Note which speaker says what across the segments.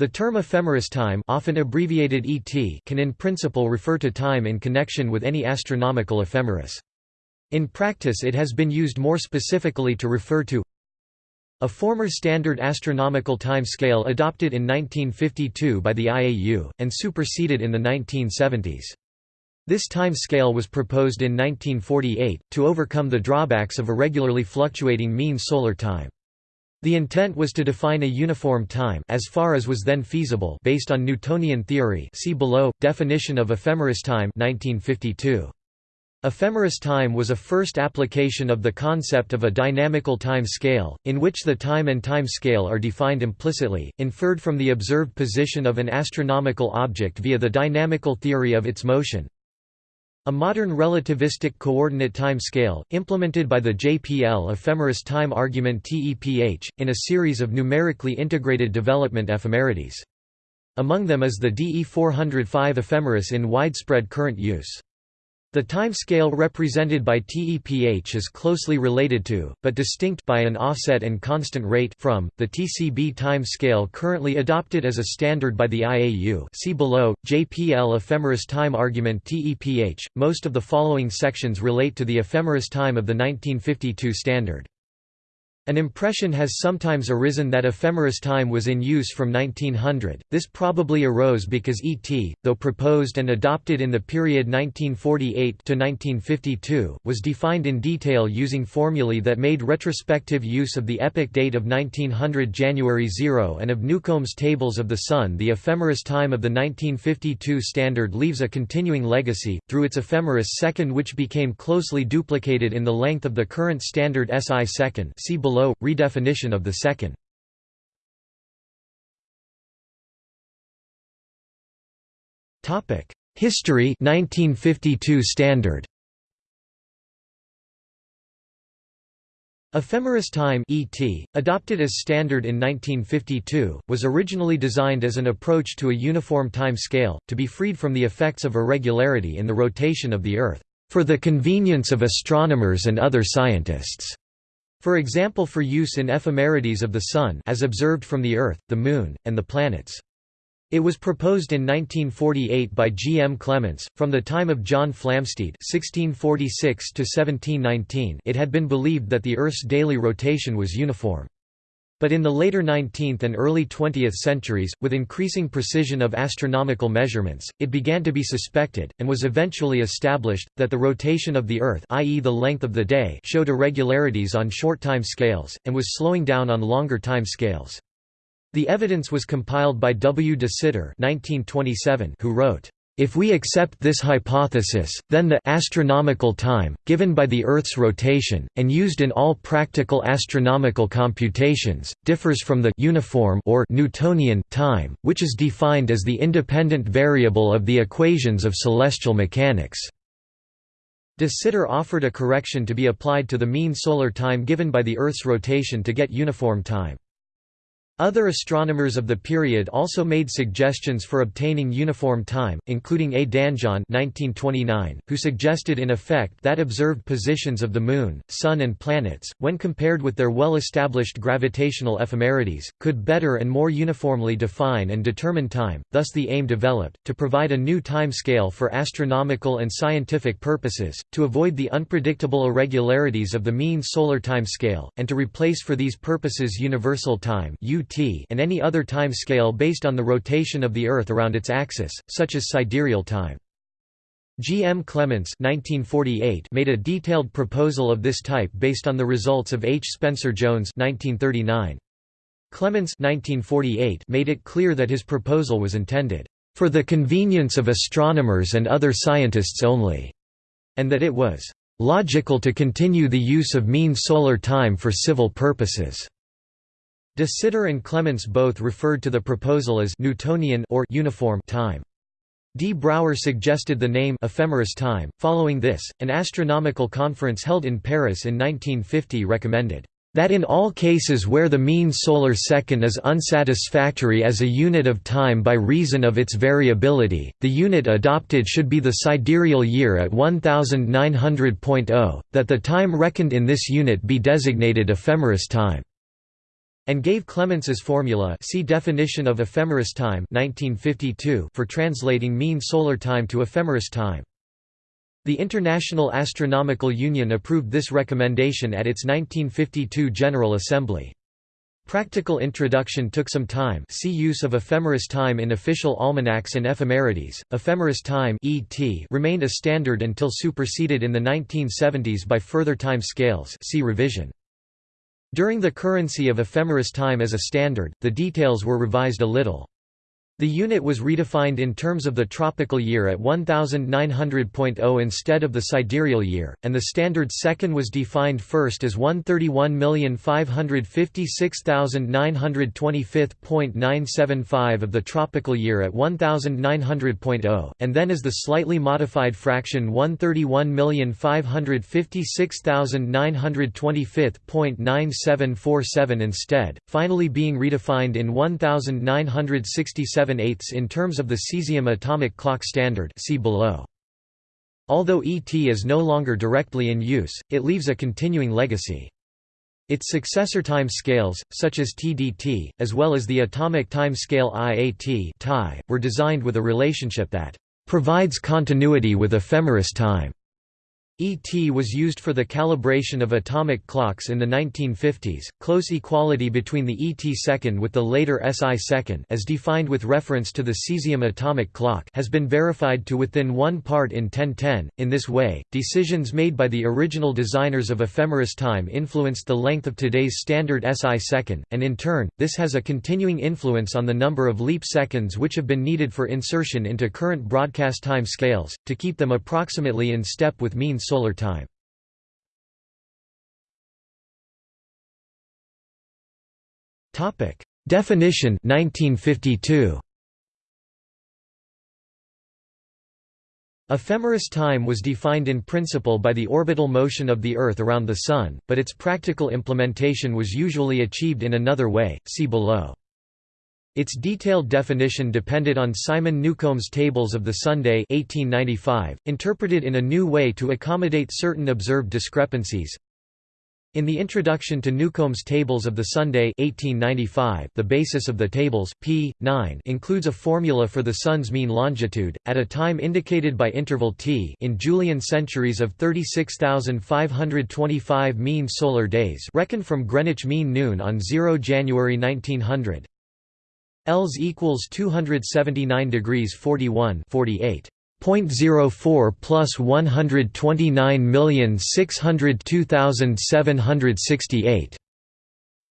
Speaker 1: The term ephemeris time often abbreviated ET can in principle refer to time in connection with any astronomical ephemeris. In practice it has been used more specifically to refer to a former standard astronomical time scale adopted in 1952 by the IAU, and superseded in the 1970s. This time scale was proposed in 1948, to overcome the drawbacks of irregularly fluctuating mean solar time. The intent was to define a uniform time as far as was then feasible based on Newtonian theory see below, definition of ephemeris time 1952. Ephemeris time was a first application of the concept of a dynamical time scale, in which the time and time scale are defined implicitly, inferred from the observed position of an astronomical object via the dynamical theory of its motion, a modern relativistic coordinate time scale, implemented by the JPL ephemeris time argument TEPH, in a series of numerically integrated development ephemerides. Among them is the DE 405 ephemeris in widespread current use. The time scale represented by TEPH is closely related to, but distinct by an offset and constant rate from, the TCB time scale currently adopted as a standard by the IAU see below, JPL ephemeris time argument TEPH. Most of the following sections relate to the ephemeris time of the 1952 standard. An impression has sometimes arisen that ephemeris time was in use from 1900. This probably arose because ET, though proposed and adopted in the period 1948 to 1952, was defined in detail using formulae that made retrospective use of the epoch date of 1900 January 0 and of Newcomb's tables of the Sun. The ephemeris time of the 1952 standard leaves a continuing legacy through its ephemeris second which became closely duplicated in the length of the current standard SI second. See below below, redefinition of the second. History 1952 standard Ephemeris time ET, adopted as standard in 1952, was originally designed as an approach to a uniform time scale, to be freed from the effects of irregularity in the rotation of the Earth, "...for the convenience of astronomers and other scientists." For example for use in ephemerides of the Sun as observed from the Earth, the Moon, and the planets. It was proposed in 1948 by G. M. Clemence. From the time of John Flamsteed (1646–1719), it had been believed that the Earth's daily rotation was uniform. But in the later 19th and early 20th centuries, with increasing precision of astronomical measurements, it began to be suspected, and was eventually established, that the rotation of the Earth i.e. the length of the day showed irregularities on short time scales, and was slowing down on longer time scales. The evidence was compiled by W. de Sitter who wrote, if we accept this hypothesis, then the astronomical time, given by the Earth's rotation, and used in all practical astronomical computations, differs from the uniform or Newtonian time, which is defined as the independent variable of the equations of celestial mechanics. De Sitter offered a correction to be applied to the mean solar time given by the Earth's rotation to get uniform time. Other astronomers of the period also made suggestions for obtaining uniform time, including A. Danjon who suggested in effect that observed positions of the Moon, Sun and planets, when compared with their well-established gravitational ephemerides, could better and more uniformly define and determine time, thus the aim developed, to provide a new time scale for astronomical and scientific purposes, to avoid the unpredictable irregularities of the mean solar time scale, and to replace for these purposes universal time and any other time scale based on the rotation of the Earth around its axis, such as sidereal time. G. M. Clemence made a detailed proposal of this type based on the results of H. Spencer Jones Clemence made it clear that his proposal was intended, "...for the convenience of astronomers and other scientists only", and that it was, "...logical to continue the use of mean solar time for civil purposes." De Sitter and Clemence both referred to the proposal as Newtonian or uniform time. D. Brouwer suggested the name ephemeris time. Following this, an astronomical conference held in Paris in 1950 recommended that in all cases where the mean solar second is unsatisfactory as a unit of time by reason of its variability, the unit adopted should be the sidereal year at 1900.0, that the time reckoned in this unit be designated ephemeris time. And gave Clemence's formula see definition of ephemeris time 1952 for translating mean solar time to ephemeris time. The International Astronomical Union approved this recommendation at its 1952 General Assembly. Practical introduction took some time see use of ephemeris time in official almanacs and ephemerides. Ephemeris time ET remained a standard until superseded in the 1970s by further time scales see revision. During the currency of ephemeris time as a standard, the details were revised a little. The unit was redefined in terms of the tropical year at 1900.0 instead of the sidereal year, and the standard second was defined first as 131,556,925.975 of the tropical year at 1900.0, and then as the slightly modified fraction 131,556,925.9747 instead, finally being redefined in 1967 7 eighths in terms of the cesium atomic clock standard see below. Although ET is no longer directly in use, it leaves a continuing legacy. Its successor time scales, such as TDT, as well as the atomic time scale IAT were designed with a relationship that provides continuity with ephemeris time. ET was used for the calibration of atomic clocks in the 1950s. Close equality between the ET second with the later SI second as defined with reference to the cesium atomic clock has been verified to within one part in 1010. In this way, decisions made by the original designers of ephemeris time influenced the length of today's standard SI second, and in turn, this has a continuing influence on the number of leap seconds which have been needed for insertion into current broadcast time scales, to keep them approximately in step with mean solar time. Topic: Definition 1952. Ephemeris time was defined in principle by the orbital motion of the Earth around the Sun, but its practical implementation was usually achieved in another way, see below. Its detailed definition depended on Simon Newcomb's Tables of the Sunday 1895, interpreted in a new way to accommodate certain observed discrepancies. In the introduction to Newcomb's Tables of the Sunday 1895, the basis of the tables, p. 9 includes a formula for the Sun's mean longitude, at a time indicated by interval t in Julian centuries of 36,525 mean solar days reckoned from Greenwich Mean Noon on 0 January 1900. Els equals 279 degrees 41 48. 0.04 plus 129,602,768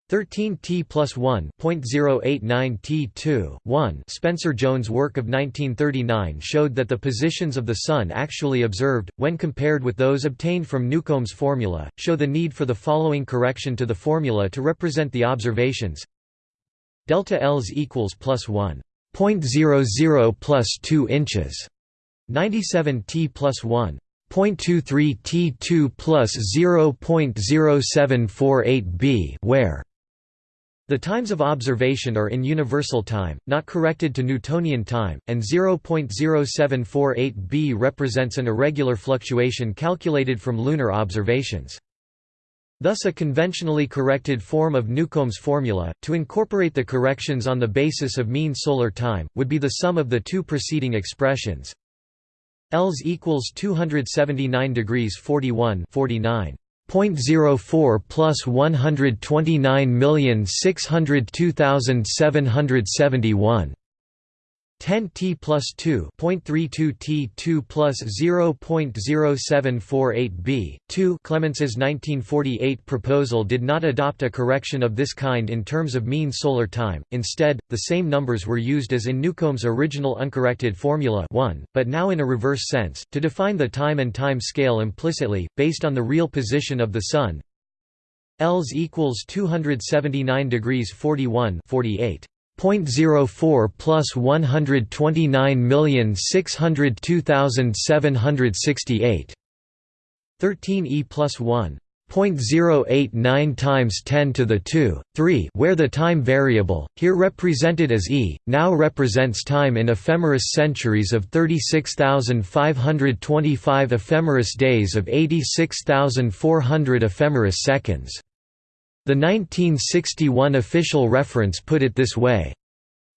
Speaker 1: 13 t plus 1 0.089 t 2 1 Spencer Jones' work of 1939 showed that the positions of the Sun actually observed, when compared with those obtained from Newcomb's formula, show the need for the following correction to the formula to represent the observations delta Els equals plus 1.00 plus 2 inches 97 t plus 1 0.23 T2 plus 0.0748 b where the times of observation are in universal time, not corrected to Newtonian time, and 0.0748 b represents an irregular fluctuation calculated from lunar observations. Thus a conventionally corrected form of Newcomb's formula, to incorporate the corrections on the basis of mean solar time, would be the sum of the two preceding expressions. L's equals 279 degrees 41 49. 0.04 plus 129,602,771 10 t plus 2 0.32 t 2 plus 0.0748 b. 2 Clemence's 1948 proposal did not adopt a correction of this kind in terms of mean solar time. Instead the same numbers were used as in Newcomb's original uncorrected formula 1 but now in a reverse sense to define the time and time scale implicitly based on the real position of the sun Els equals 279 degrees 41 48 0.04 plus 129,602,768 13 e plus 1 0.089 times 10 to the 2, 3 where the time variable, here represented as e, now represents time in ephemeris centuries of 36,525 ephemeris days of 86,400 ephemeris seconds. The 1961 official reference put it this way.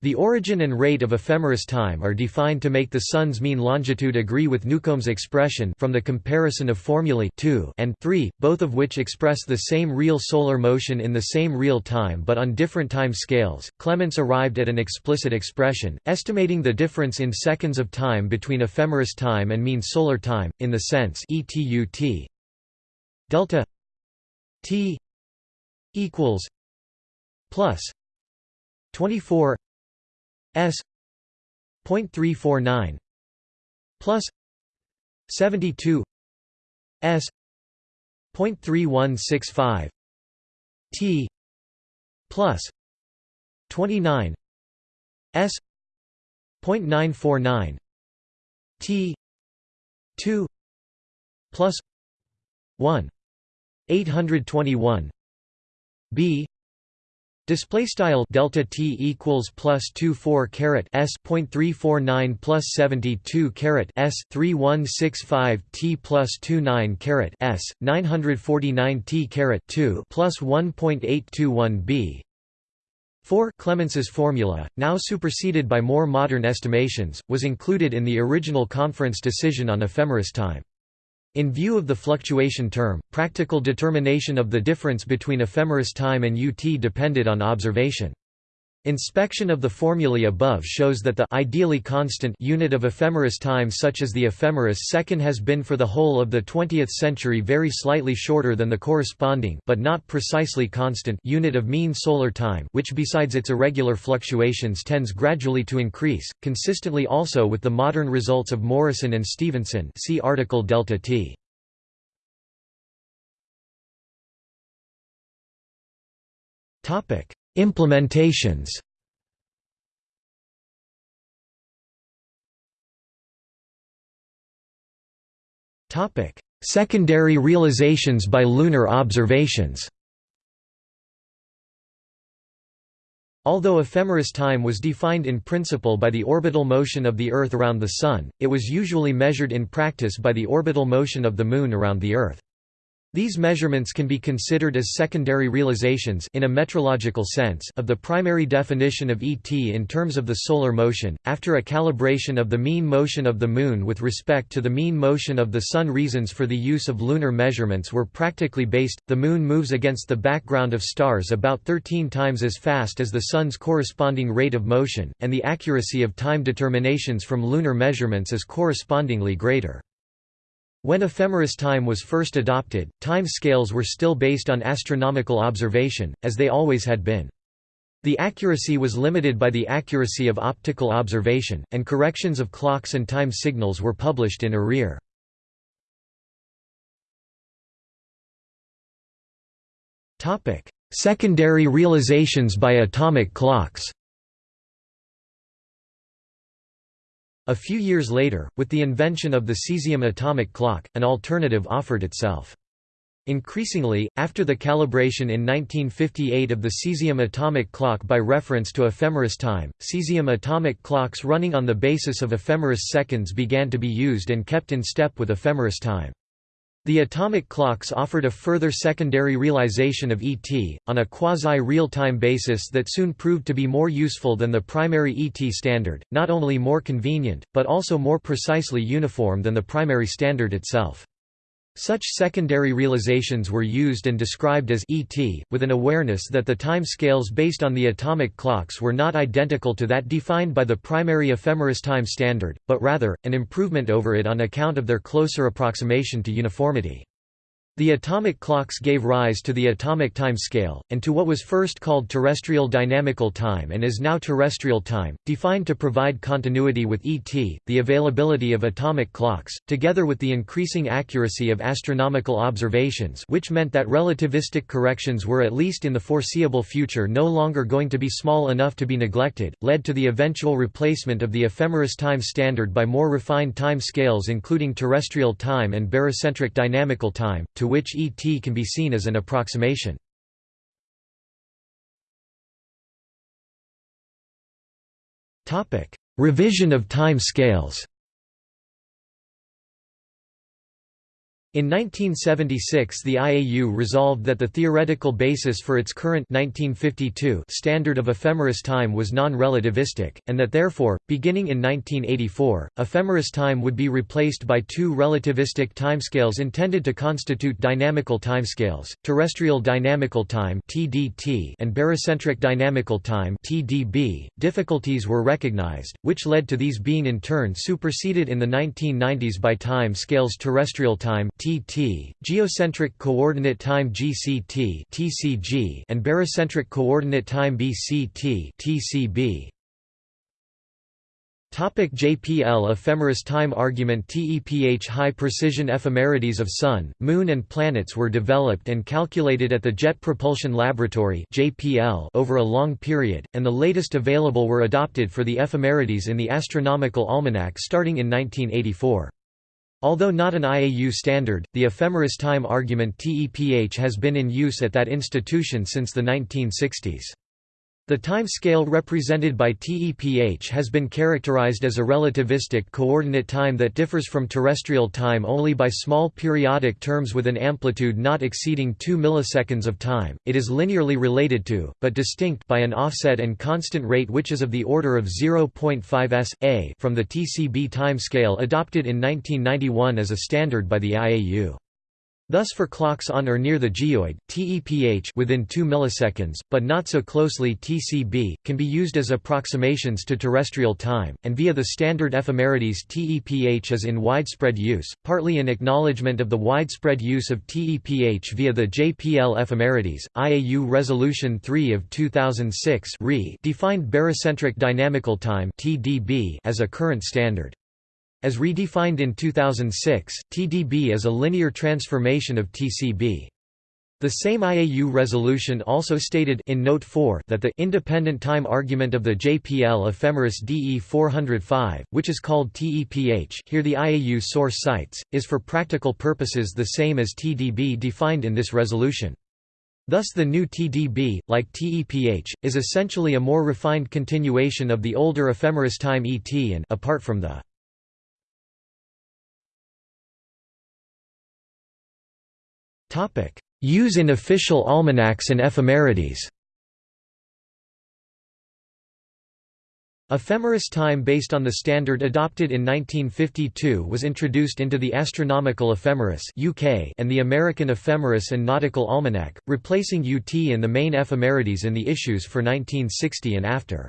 Speaker 1: The origin and rate of ephemeris time are defined to make the Sun's mean longitude agree with Newcomb's expression from the comparison of formulae 2 and 3, both of which express the same real solar motion in the same real time but on different time scales. Clemence arrived at an explicit expression, estimating the difference in seconds of time between ephemeris time and mean solar time, in the sense ETUT delta t equals plus 24 S point three four nine plus seventy two S point three one six five T plus twenty nine S point nine four nine T two plus one eight hundred twenty one B Display style delta t equals plus two four caret s point three four nine plus seventy two caret s three one six five t plus two nine caret s nine hundred forty nine t caret two plus one point eight two one b. 4 Clemence's formula, now superseded by more modern estimations, was included in the original conference decision on ephemeris time. In view of the fluctuation term, practical determination of the difference between ephemeris time and UT depended on observation. Inspection of the formulae above shows that the ideally constant unit of ephemeris time such as the ephemeris second has been for the whole of the 20th century very slightly shorter than the corresponding but not precisely constant unit of mean solar time which besides its irregular fluctuations tends gradually to increase, consistently also with the modern results of Morrison and Stephenson see article delta t. Topic Implementations Secondary realizations by lunar observations Although ephemeris time was defined in principle by the orbital motion of the Earth around the Sun, it was usually measured in practice by the orbital motion of the Moon around the Earth. These measurements can be considered as secondary realizations in a metrological sense of the primary definition of ET in terms of the solar motion. After a calibration of the mean motion of the Moon with respect to the mean motion of the Sun, reasons for the use of lunar measurements were practically based. The Moon moves against the background of stars about 13 times as fast as the Sun's corresponding rate of motion, and the accuracy of time determinations from lunar measurements is correspondingly greater. When ephemeris time was first adopted, time scales were still based on astronomical observation, as they always had been. The accuracy was limited by the accuracy of optical observation, and corrections of clocks and time signals were published in arrear. Secondary realizations by atomic clocks A few years later, with the invention of the cesium atomic clock, an alternative offered itself. Increasingly, after the calibration in 1958 of the cesium atomic clock by reference to ephemeris time, cesium atomic clocks running on the basis of ephemeris seconds began to be used and kept in step with ephemeris time. The atomic clocks offered a further secondary realization of ET, on a quasi-real-time basis that soon proved to be more useful than the primary ET standard, not only more convenient, but also more precisely uniform than the primary standard itself. Such secondary realizations were used and described as ET, with an awareness that the time scales based on the atomic clocks were not identical to that defined by the primary ephemeris time standard, but rather, an improvement over it on account of their closer approximation to uniformity. The atomic clocks gave rise to the atomic time scale, and to what was first called terrestrial dynamical time and is now terrestrial time, defined to provide continuity with ET. The availability of atomic clocks, together with the increasing accuracy of astronomical observations, which meant that relativistic corrections were at least in the foreseeable future no longer going to be small enough to be neglected, led to the eventual replacement of the ephemeris time standard by more refined time scales including terrestrial time and barycentric dynamical time, to which ET can be seen as an approximation. Revision of time scales In 1976 the IAU resolved that the theoretical basis for its current 1952 standard of ephemeris time was non-relativistic, and that therefore, beginning in 1984, ephemeris time would be replaced by two relativistic timescales intended to constitute dynamical timescales, terrestrial dynamical time and barycentric dynamical time .Difficulties were recognized, which led to these being in turn superseded in the 1990s by time scales terrestrial time (TT), geocentric coordinate time (GCT) (TCG), and barycentric coordinate time (BCT) (TCB). Topic JPL ephemeris time argument TEPH High-precision ephemerides of Sun, Moon and planets were developed and calculated at the Jet Propulsion Laboratory JPL over a long period, and the latest available were adopted for the ephemerides in the Astronomical Almanac starting in 1984. Although not an IAU standard, the ephemeris time argument TEPH has been in use at that institution since the 1960s. The time scale represented by TEPH has been characterized as a relativistic coordinate time that differs from terrestrial time only by small periodic terms with an amplitude not exceeding 2 milliseconds of time. It is linearly related to, but distinct by an offset and constant rate which is of the order of 0.5 s a from the TCB time scale adopted in 1991 as a standard by the IAU. Thus for clocks on or near the geoid, TEPH within 2 milliseconds, but not so closely TCB, can be used as approximations to terrestrial time, and via the standard ephemerides TEPH is in widespread use, partly in acknowledgement of the widespread use of TEPH via the JPL ephemerides. IAU Resolution 3 of 2006 defined barycentric dynamical time as a current standard. As redefined in 2006, TDB is a linear transformation of TCB. The same IAU resolution also stated in Note 4 that the independent time argument of the JPL ephemeris DE 405, which is called TEPH here the IAU source cites, is for practical purposes the same as TDB defined in this resolution. Thus the new TDB, like TEPH, is essentially a more refined continuation of the older ephemeris time ET and apart from the Use in official almanacs and ephemerides Ephemeris time based on the standard adopted in 1952 was introduced into the Astronomical Ephemeris UK and the American Ephemeris and Nautical Almanac, replacing UT and the main ephemerides in the issues for 1960 and after.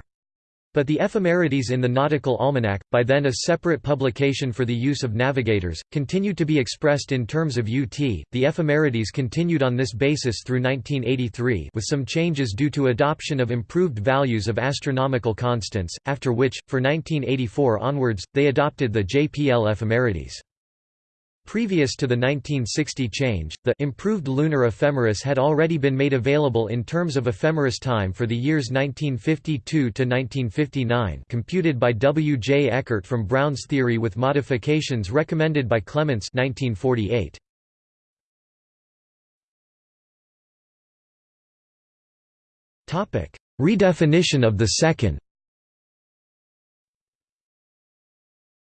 Speaker 1: But the ephemerides in the Nautical Almanac, by then a separate publication for the use of navigators, continued to be expressed in terms of UT. The ephemerides continued on this basis through 1983 with some changes due to adoption of improved values of astronomical constants, after which, for 1984 onwards, they adopted the JPL ephemerides. Previous to the 1960 change, the improved lunar ephemeris had already been made available in terms of ephemeris time for the years 1952 to 1959, computed by W. J. Eckert from Brown's theory with modifications recommended by Clemence 1948. Topic: Redefinition of the second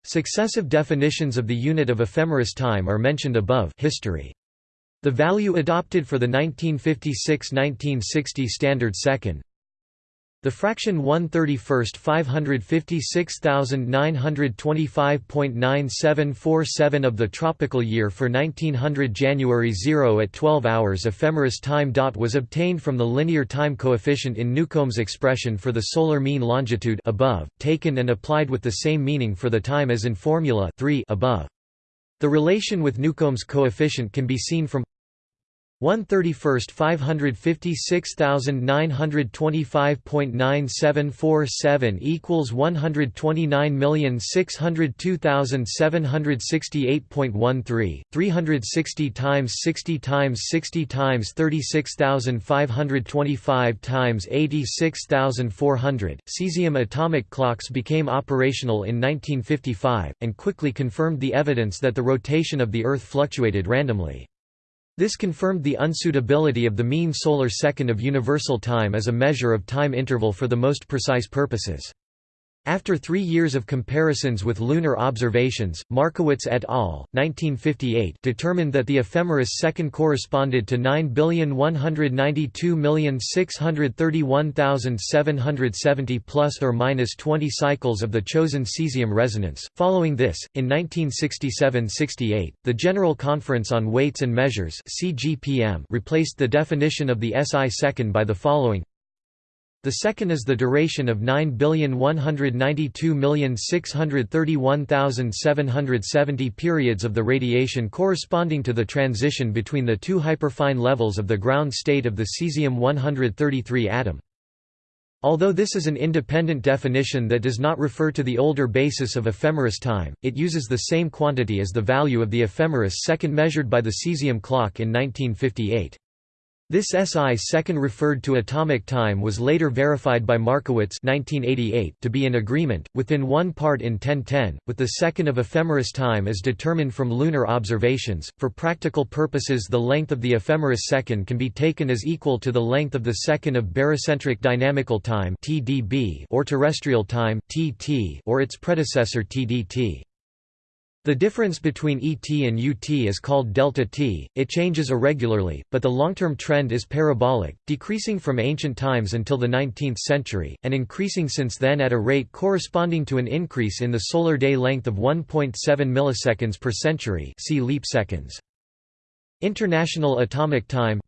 Speaker 1: Successive definitions of the unit of ephemeris time are mentioned above history. The value adopted for the 1956–1960 standard second the fraction 1 31st 556,925.9747 of the tropical year for 1900 January 0 at 12 hours ephemeris time dot was obtained from the linear time coefficient in Newcomb's expression for the solar mean longitude above, taken and applied with the same meaning for the time as in formula 3 above. The relation with Newcomb's coefficient can be seen from 1 31st 556,925.9747 equals 129,602,768.13 360 times 60 times 60 times 36,525 times 86,400 cesium atomic clocks became operational in 1955 and quickly confirmed the evidence that the rotation of the earth fluctuated randomly this confirmed the unsuitability of the mean solar second of universal time as a measure of time interval for the most precise purposes. After three years of comparisons with lunar observations, Markowitz et al. 1958 determined that the ephemeris second corresponded to 9,192,631,770 plus or minus 20 cycles of the chosen cesium resonance. Following this, in 1967–68, the General Conference on Weights and Measures (CGPM) replaced the definition of the SI second by the following the second is the duration of 9,192,631,770 periods of the radiation corresponding to the transition between the two hyperfine levels of the ground state of the cesium-133 atom. Although this is an independent definition that does not refer to the older basis of ephemeris time, it uses the same quantity as the value of the ephemeris second measured by the cesium clock in 1958. This SI second referred to atomic time was later verified by Markowitz 1988 to be in agreement, within one part in 1010, with the second of ephemeris time as determined from lunar observations. For practical purposes, the length of the ephemeris second can be taken as equal to the length of the second of barycentric dynamical time or terrestrial time or its predecessor TDT. The difference between ET and UT is called delta t, it changes irregularly, but the long-term trend is parabolic, decreasing from ancient times until the 19th century, and increasing since then at a rate corresponding to an increase in the solar day length of 1.7 milliseconds per century see leap seconds. International Atomic Time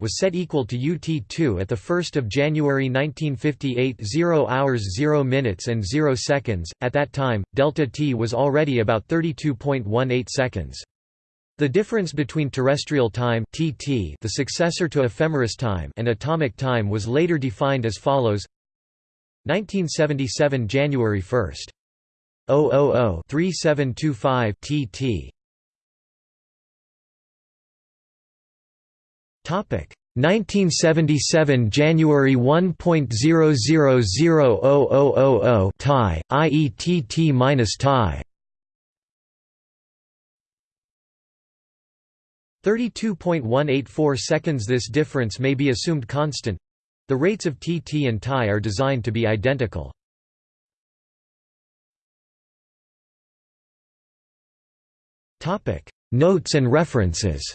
Speaker 1: was set equal to UT2 at 1 January 1958 0 hours 0 minutes and 0 seconds, at that time, delta T was already about 32.18 seconds. The difference between terrestrial time TT, the successor to ephemeris time and atomic time was later defined as follows 1977 January 1. 000 3725 TT 1977 January 1.000000 TI IETT minus TI 32.184 seconds This difference may be assumed constant. The rates of TT and TI are designed to be identical. Notes and references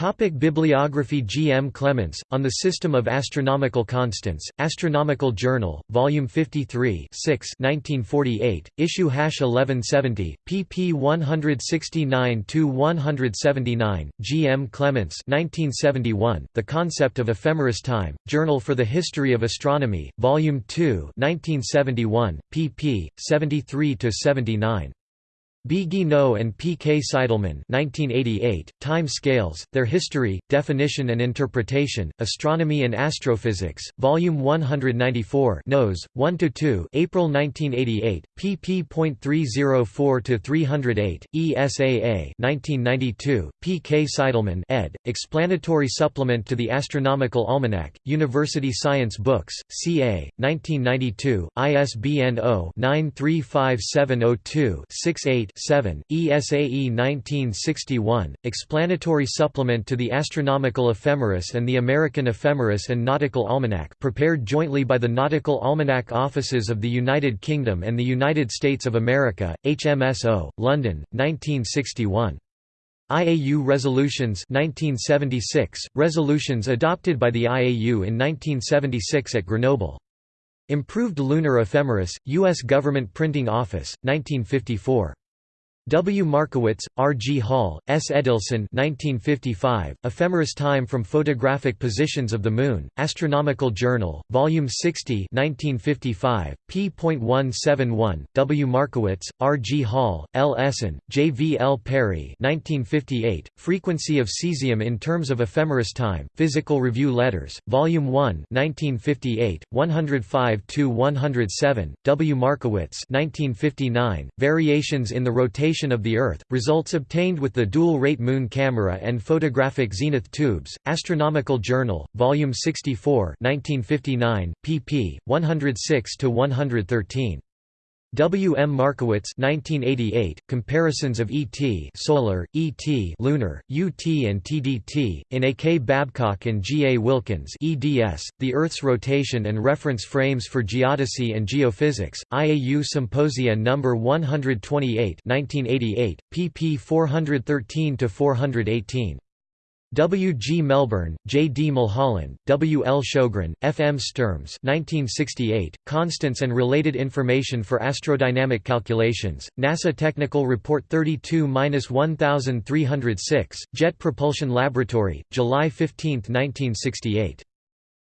Speaker 1: Topic Bibliography G. M. Clemence, On the System of Astronomical Constants, Astronomical Journal, Volume 53 6 1948, Issue Hash 1170, pp 169–179, G. M. Clemence 1971, The Concept of Ephemeris Time, Journal for the History of Astronomy, Volume 2 1971, pp. 73–79. B. Guinot and P. K. Seidelmann 1988, Time Scales, Their History, Definition and Interpretation, Astronomy and Astrophysics, Volume 194 Nos. 1–2 April 1988, pp.304–308, ESAA 1992, P. K. Seidelmann ed., Explanatory Supplement to the Astronomical Almanac, University Science Books, CA, 1992, ISBN 0-935702-68 7, ESAE 1961, Explanatory Supplement to the Astronomical Ephemeris and the American Ephemeris and Nautical Almanac prepared jointly by the Nautical Almanac Offices of the United Kingdom and the United States of America, HMSO, London, 1961. IAU Resolutions 1976, resolutions adopted by the IAU in 1976 at Grenoble. Improved Lunar Ephemeris, U.S. Government Printing Office, 1954. W. Markowitz, R. G. Hall, S. Edelson 1955, Ephemeris Time from Photographic Positions of the Moon, Astronomical Journal, Volume 60 1955, p.171, W. Markowitz, R. G. Hall, L. Essen, J. V. L. Parry 1958, Frequency of Cesium in Terms of Ephemeris Time, Physical Review Letters, Volume 1 1958, 105–107, W. Markowitz 1959, Variations in the Rotation of the Earth, results obtained with the dual-rate Moon camera and photographic zenith tubes, Astronomical Journal, Volume 64 1959, pp. 106–113. W. M. Markowitz 1988, Comparisons of ET solar, ET lunar, UT and TDT, in A. K. Babcock and G. A. Wilkins eds, The Earth's Rotation and Reference Frames for Geodesy and Geophysics, IAU Symposia No. 128 1988, pp 413–418. W. G. Melbourne, J. D. Mulholland, W. L. Sjogren, F. M. Sturms 1968, Constants and Related Information for Astrodynamic Calculations, NASA Technical Report 32–1306, Jet Propulsion Laboratory, July 15, 1968.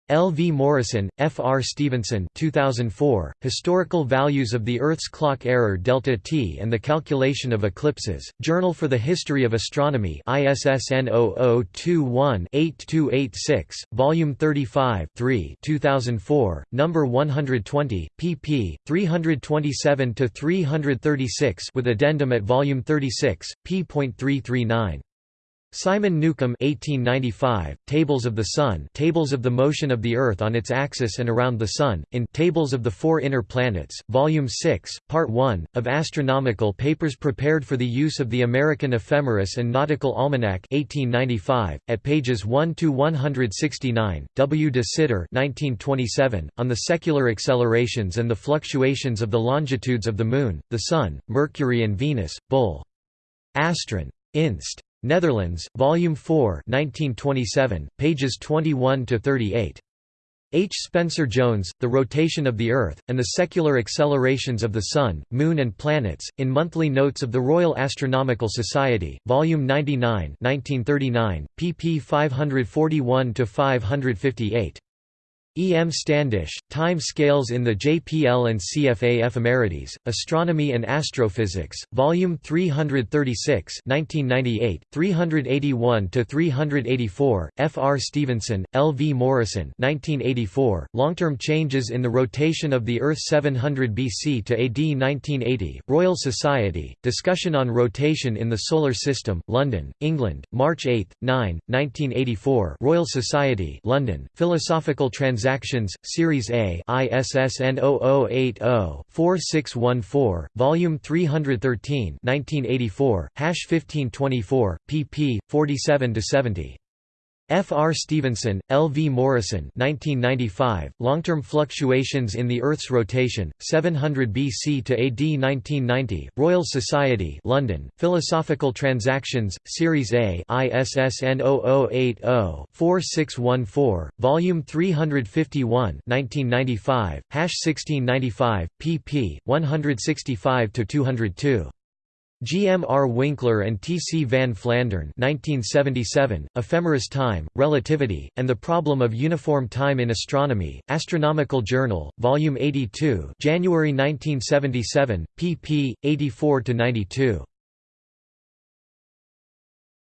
Speaker 1: L. V. Morrison, F. R. Stephenson 2004, Historical Values of the Earth's Clock Error Delta T and the Calculation of Eclipses, Journal for the History of Astronomy ISSN 0021-8286, Volume 35 3 2004, No. 120, pp. 327–336 with addendum at Volume 36, p.339. Simon Newcomb 1895, Tables of the Sun Tables of the Motion of the Earth on its Axis and Around the Sun, in Tables of the Four Inner Planets, Volume 6, Part 1, of Astronomical Papers prepared for the use of the American Ephemeris and Nautical Almanac 1895, at pages 1–169, W. de Sitter 1927, on the secular accelerations and the fluctuations of the longitudes of the Moon, the Sun, Mercury and Venus, Bull. Astron. Inst. Netherlands, Volume 4 1927, pages 21 to 38. H. Spencer Jones, The Rotation of the Earth, and the Secular Accelerations of the Sun, Moon and Planets, in Monthly Notes of the Royal Astronomical Society, Volume 99 1939, pp 541–558. E. M. Standish, Time Scales in the JPL and CFA Ephemerides, Astronomy and Astrophysics, Volume 336 1998, 381–384, F. R. Stephenson, L. V. Morrison 1984, Long-Term Changes in the Rotation of the Earth 700 BC to AD 1980, Royal Society, Discussion on Rotation in the Solar System, London, England, March 8, 9, 1984 Royal Society London, Philosophical Trans Transactions, Series A ISSN 0080-4614, Volume 313 1984, 1524, pp. 47–70. F. R. Stephenson, L. V. Morrison 1995, Long-Term Fluctuations in the Earth's Rotation, 700 BC to AD 1990, Royal Society London, Philosophical Transactions, Series A ISSN 0080-4614, Volume 351 1995, 1695, pp. 165–202. G. M. R. Winkler and T. C. van Flandern 1977, Ephemeris Time, Relativity, and the Problem of Uniform Time in Astronomy, Astronomical Journal, Volume 82 January 1977, pp. 84–92.